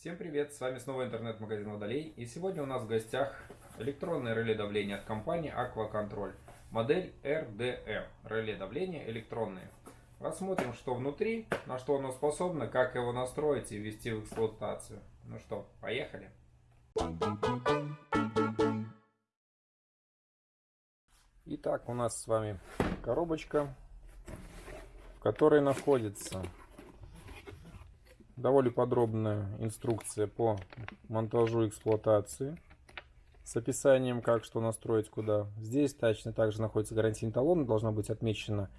Всем привет, с вами снова интернет-магазин Водолей. И сегодня у нас в гостях электронное реле давления от компании Aquacontrol. Модель RDM. Реле давления электронные. Рассмотрим, что внутри, на что оно способно, как его настроить и ввести в эксплуатацию. Ну что, поехали. Итак, у нас с вами коробочка, в которой находится довольно подробная инструкция по монтажу эксплуатации с описанием, как что настроить куда. Здесь точно также находится гарантийный талон, должно быть отмечено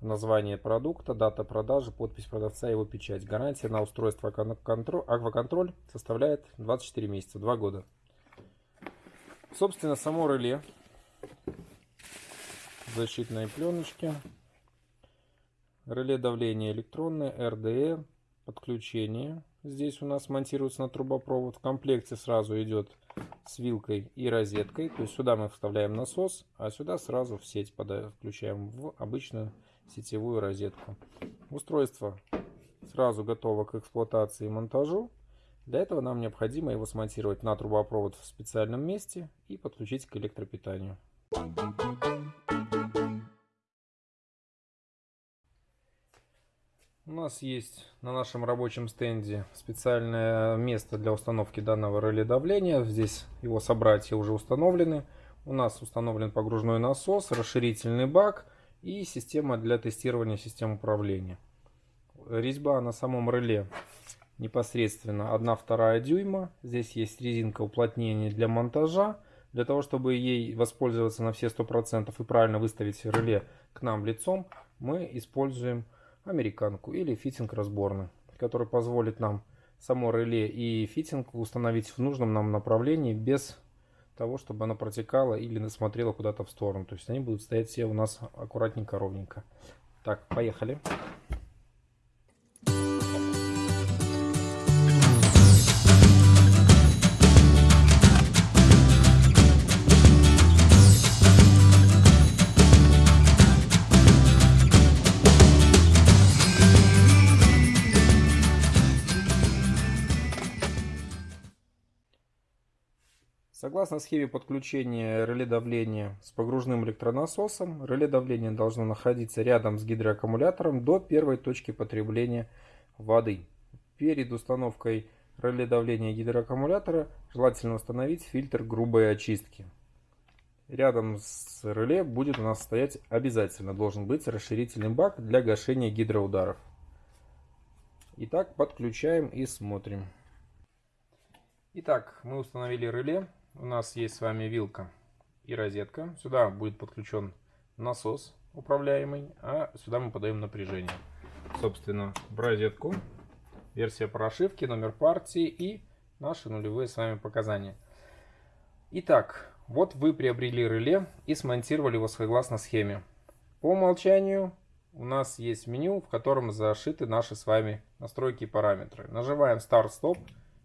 название продукта, дата продажи, подпись продавца и его печать. Гарантия на устройство акваконтроль составляет 24 месяца, 2 года. Собственно, само реле защитной пленочки. Реле давления электронное, RDE, подключение. Здесь у нас монтируется на трубопровод. В комплекте сразу идет с вилкой и розеткой. То есть сюда мы вставляем насос, а сюда сразу в сеть включаем в обычную сетевую розетку. Устройство сразу готово к эксплуатации и монтажу. Для этого нам необходимо его смонтировать на трубопровод в специальном месте и подключить к электропитанию. У нас есть на нашем рабочем стенде специальное место для установки данного реле давления. Здесь его собратья уже установлены. У нас установлен погружной насос, расширительный бак и система для тестирования систем управления. Резьба на самом реле непосредственно 1-2 дюйма. Здесь есть резинка уплотнения для монтажа. Для того, чтобы ей воспользоваться на все 100% и правильно выставить реле к нам лицом, мы используем американку или фитинг разборный, который позволит нам само реле и фитинг установить в нужном нам направлении без того, чтобы она протекала или смотрела куда-то в сторону. То есть они будут стоять все у нас аккуратненько, ровненько. Так, поехали. Согласно схеме подключения реле давления с погружным электронасосом, реле давления должно находиться рядом с гидроаккумулятором до первой точки потребления воды. Перед установкой реле давления гидроаккумулятора желательно установить фильтр грубой очистки. Рядом с реле будет у нас стоять обязательно должен быть расширительный бак для гашения гидроударов. Итак, подключаем и смотрим. Итак, мы установили реле у нас есть с вами вилка и розетка. Сюда будет подключен насос управляемый, а сюда мы подаем напряжение. Собственно, в розетку, версия прошивки, номер партии и наши нулевые с вами показания. Итак, вот вы приобрели реле и смонтировали его согласно схеме. По умолчанию у нас есть меню, в котором зашиты наши с вами настройки и параметры. Нажимаем Start Stop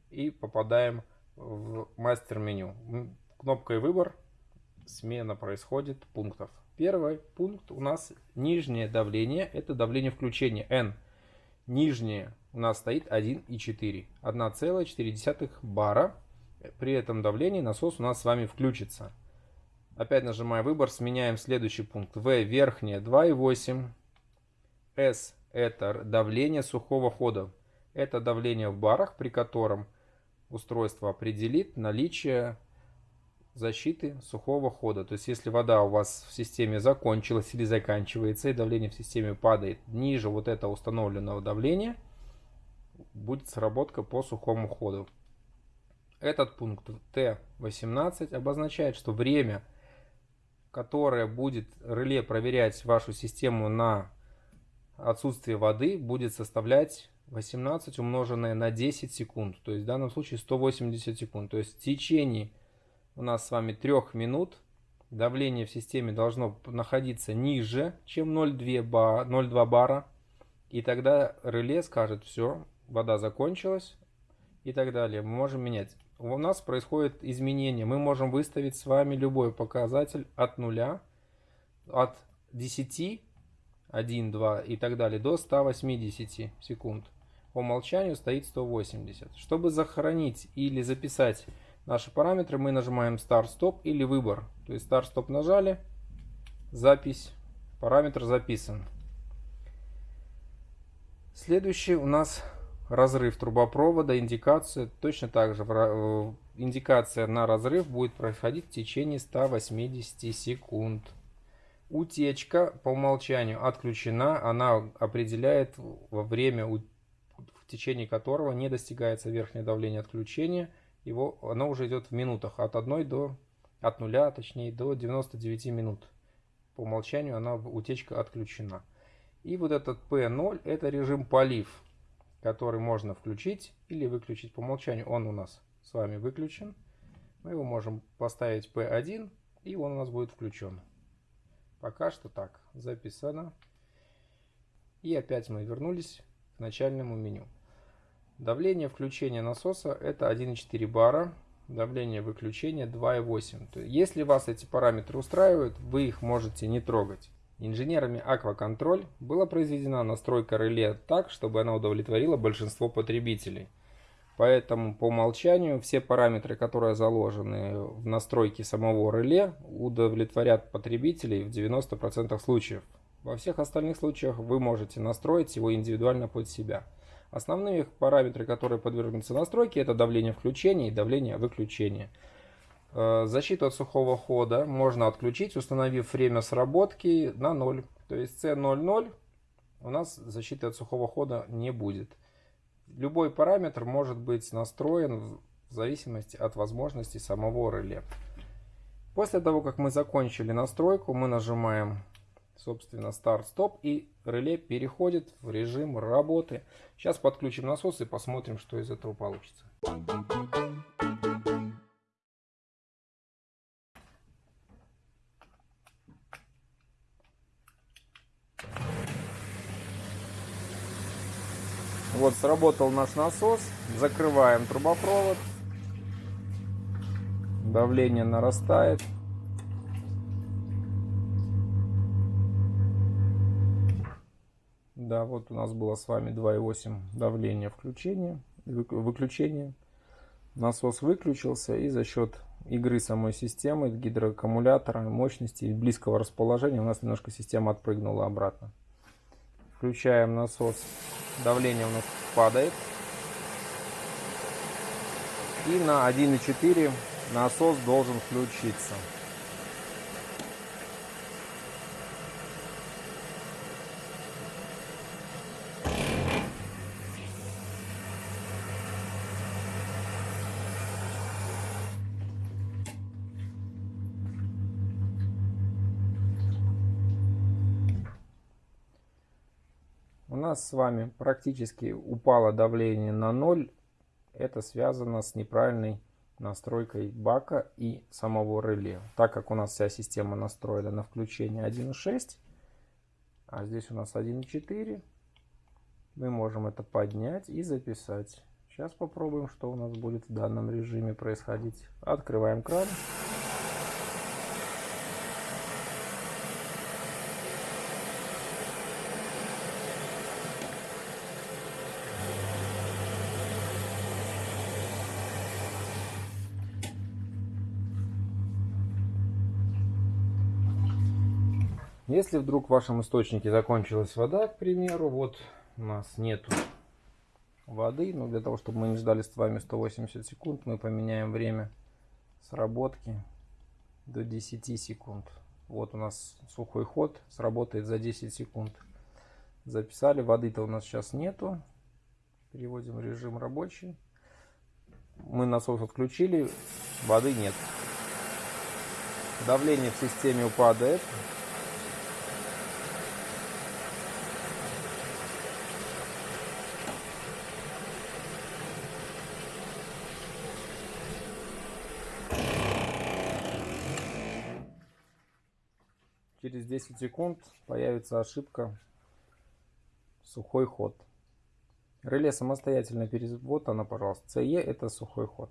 и попадаем в мастер-меню. Кнопкой выбор смена происходит пунктов. Первый пункт у нас нижнее давление, это давление включения N. Нижнее у нас стоит 1,4, 1,4 бара. При этом давлении насос у нас с вами включится. Опять нажимая выбор, сменяем следующий пункт. В верхнее 2,8. S это давление сухого хода. Это давление в барах, при котором устройство определит наличие защиты сухого хода. То есть, если вода у вас в системе закончилась или заканчивается, и давление в системе падает ниже вот этого установленного давления, будет сработка по сухому ходу. Этот пункт Т18 обозначает, что время, которое будет реле проверять вашу систему на отсутствие воды, будет составлять 18 умноженное на 10 секунд, то есть в данном случае 180 секунд. То есть в течение у нас с вами 3 минут давление в системе должно находиться ниже, чем 0,2 ба, 0,2 бара. И тогда реле скажет, все, вода закончилась и так далее. Мы можем менять. У нас происходит изменение. Мы можем выставить с вами любой показатель от 0, от 10, 1, 2 и так далее до 180 секунд. по умолчанию стоит 180. Чтобы сохранить или записать наши параметры, мы нажимаем Start-Stop или Выбор. То есть Start-Stop нажали, запись, параметр записан. Следующий у нас разрыв трубопровода, индикация. Точно так же индикация на разрыв будет происходить в течение 180 секунд. Утечка по умолчанию отключена. Она определяет во время, в течение которого не достигается верхнее давление отключения. Его, оно уже идет в минутах от 1 до от 0, точнее, до 99 минут. По умолчанию она утечка отключена. И вот этот P0 это режим полив который можно включить или выключить по умолчанию. Он у нас с вами выключен. Мы его можем поставить P1 и он у нас будет включен. Пока что так записано. И опять мы вернулись к начальному меню. Давление включения насоса это 1,4 бара. Давление выключения 2,8. Если вас эти параметры устраивают, вы их можете не трогать. Инженерами Акваконтроль была произведена настройка реле так, чтобы она удовлетворила большинство потребителей. Поэтому по умолчанию все параметры, которые заложены в настройке самого реле, удовлетворят потребителей в 90% случаев. Во всех остальных случаях вы можете настроить его индивидуально под себя. Основные параметры, которые подвергнутся настройке, это давление включения и давление выключения. Э, защиту от сухого хода можно отключить, установив время сработки на 0. То есть C00 у нас защиты от сухого хода не будет. Любой параметр может быть настроен в зависимости от возможностей самого реле. После того, как мы закончили настройку, мы нажимаем, собственно, старт-стоп и реле переходит в режим работы. Сейчас подключим насос и посмотрим, что из этого получится. Сработал наш насос. Закрываем трубопровод. Давление нарастает. Да, вот у нас было с вами 2,8 давление включения, выключения. Насос выключился и за счет игры самой системы, гидроаккумулятора, мощности и близкого расположения у нас немножко система отпрыгнула обратно. Включаем насос. Давление у нас падает. И на 1,4 насос должен включиться. Нас с вами практически упало давление на ноль. Это связано с неправильной настройкой бака и самого реле. Так как у нас вся система настроена на включение 1.6, а здесь у нас 1.4, мы можем это поднять и записать. Сейчас попробуем, что у нас будет в данном режиме происходить. Открываем кран. Если вдруг в вашем источнике закончилась вода, к примеру, вот у нас нету воды, но для того, чтобы мы не ждали с вами 180 секунд, мы поменяем время сработки до 10 секунд. Вот у нас сухой ход, сработает за 10 секунд. Записали, воды-то у нас сейчас нету. Переводим режим рабочий. Мы насос отключили, воды нет. Давление в системе упадает. через 10 секунд появится ошибка сухой ход. Реле самостоятельно перез... Вот она, пожалуйста. CE это сухой ход.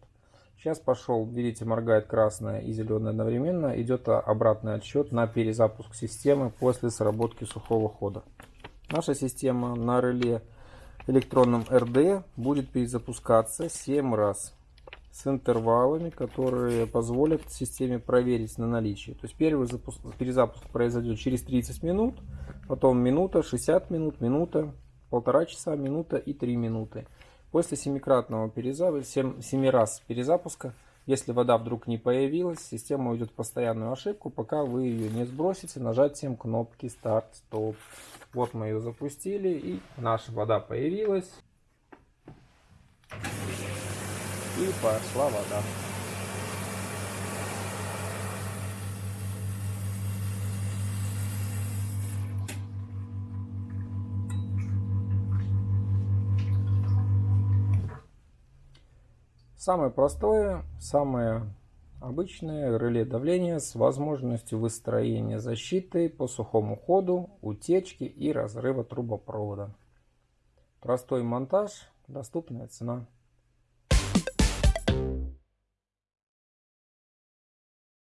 Сейчас пошел, видите, моргает красное и зеленое одновременно. Идет обратный отсчет на перезапуск системы после сработки сухого хода. Наша система на реле электронном РД будет перезапускаться 7 раз с интервалами, которые позволят системе проверить на наличие. То есть первый запуск, перезапуск произойдет через 30 минут, потом минута, 60 минут, минута, полтора часа, минута и 3 минуты. После семикратного перезапуска, 7, 7 раз перезапуска, если вода вдруг не появилась, система уйдет в постоянную ошибку, пока вы ее не сбросите нажатием кнопки старт, стоп. Вот мы ее запустили и наша вода появилась. И пошла вода. Самое простое, самое обычное реле давления с возможностью выстроения защиты по сухому ходу, утечки и разрыва трубопровода. Простой монтаж, доступная цена.